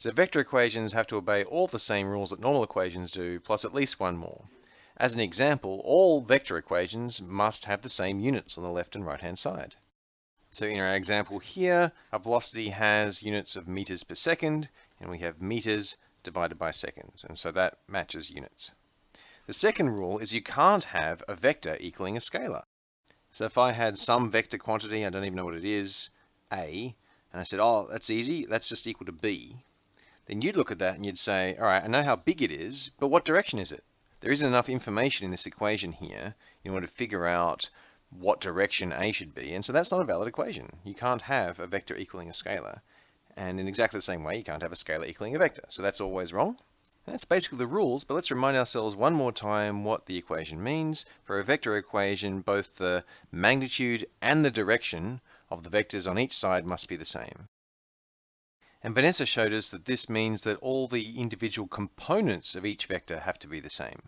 So vector equations have to obey all the same rules that normal equations do, plus at least one more. As an example, all vector equations must have the same units on the left and right hand side. So in our example here, our velocity has units of meters per second, and we have meters divided by seconds, and so that matches units. The second rule is you can't have a vector equaling a scalar. So if I had some vector quantity, I don't even know what it is, a, and I said, oh, that's easy, that's just equal to b, then you'd look at that and you'd say, all right, I know how big it is, but what direction is it? There isn't enough information in this equation here in order to figure out what direction A should be, and so that's not a valid equation. You can't have a vector equaling a scalar. And in exactly the same way, you can't have a scalar equaling a vector. So that's always wrong. And that's basically the rules, but let's remind ourselves one more time what the equation means. For a vector equation, both the magnitude and the direction of the vectors on each side must be the same. And Vanessa showed us that this means that all the individual components of each vector have to be the same.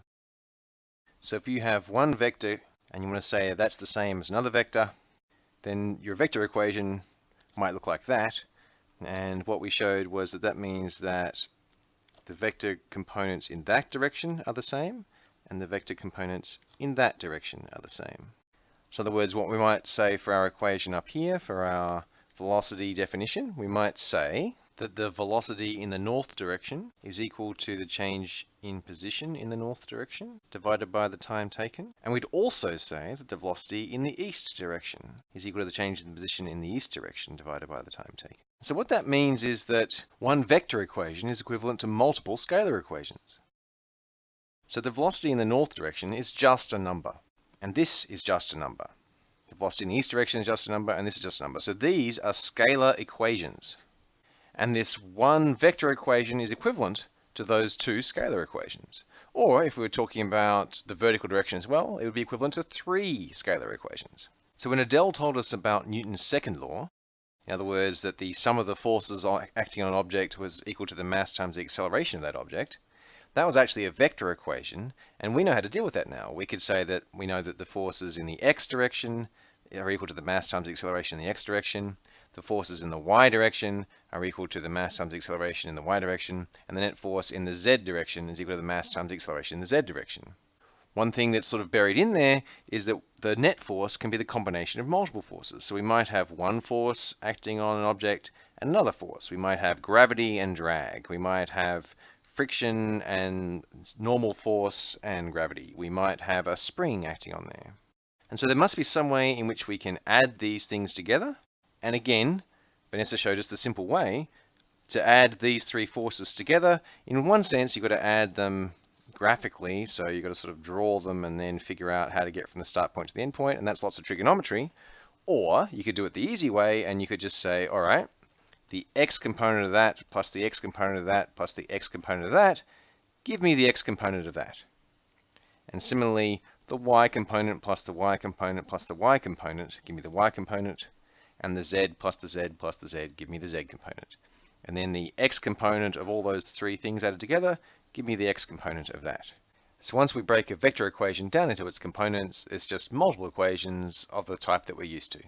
So if you have one vector and you want to say that's the same as another vector, then your vector equation might look like that. And what we showed was that that means that the vector components in that direction are the same, and the vector components in that direction are the same. So in other words, what we might say for our equation up here, for our velocity definition, we might say that the velocity in the north direction is equal to the change in position in the north direction divided by the time taken. And we'd also say that the velocity in the east direction is equal to the change in position in the east direction divided by the time taken. So what that means is that one vector equation is equivalent to multiple scalar equations. So the velocity in the north direction is just a number, and this is just a number. The velocity in the east direction is just a number, and this is just a number. So these are scalar equations. And this one vector equation is equivalent to those two scalar equations. Or if we were talking about the vertical direction as well, it would be equivalent to three scalar equations. So when Adele told us about Newton's second law, in other words, that the sum of the forces acting on an object was equal to the mass times the acceleration of that object, that was actually a vector equation, and we know how to deal with that now. We could say that we know that the forces in the x direction are equal to the mass times the acceleration in the x direction, the forces in the y direction are equal to the mass times the acceleration in the y direction, and the net force in the z direction is equal to the mass times the acceleration in the z direction. One thing that's sort of buried in there is that the net force can be the combination of multiple forces. So we might have one force acting on an object and another force. We might have gravity and drag. We might have friction and normal force and gravity. We might have a spring acting on there. And so there must be some way in which we can add these things together and again, Vanessa showed us the simple way to add these three forces together. In one sense, you've got to add them graphically, so you've got to sort of draw them and then figure out how to get from the start point to the end point, and that's lots of trigonometry. Or you could do it the easy way, and you could just say, all right, the x component of that plus the x component of that plus the x component of that, give me the x component of that. And similarly, the y component plus the y component plus the y component, give me the y component and the z plus the z plus the z give me the z component. And then the x component of all those three things added together, give me the x component of that. So once we break a vector equation down into its components, it's just multiple equations of the type that we're used to.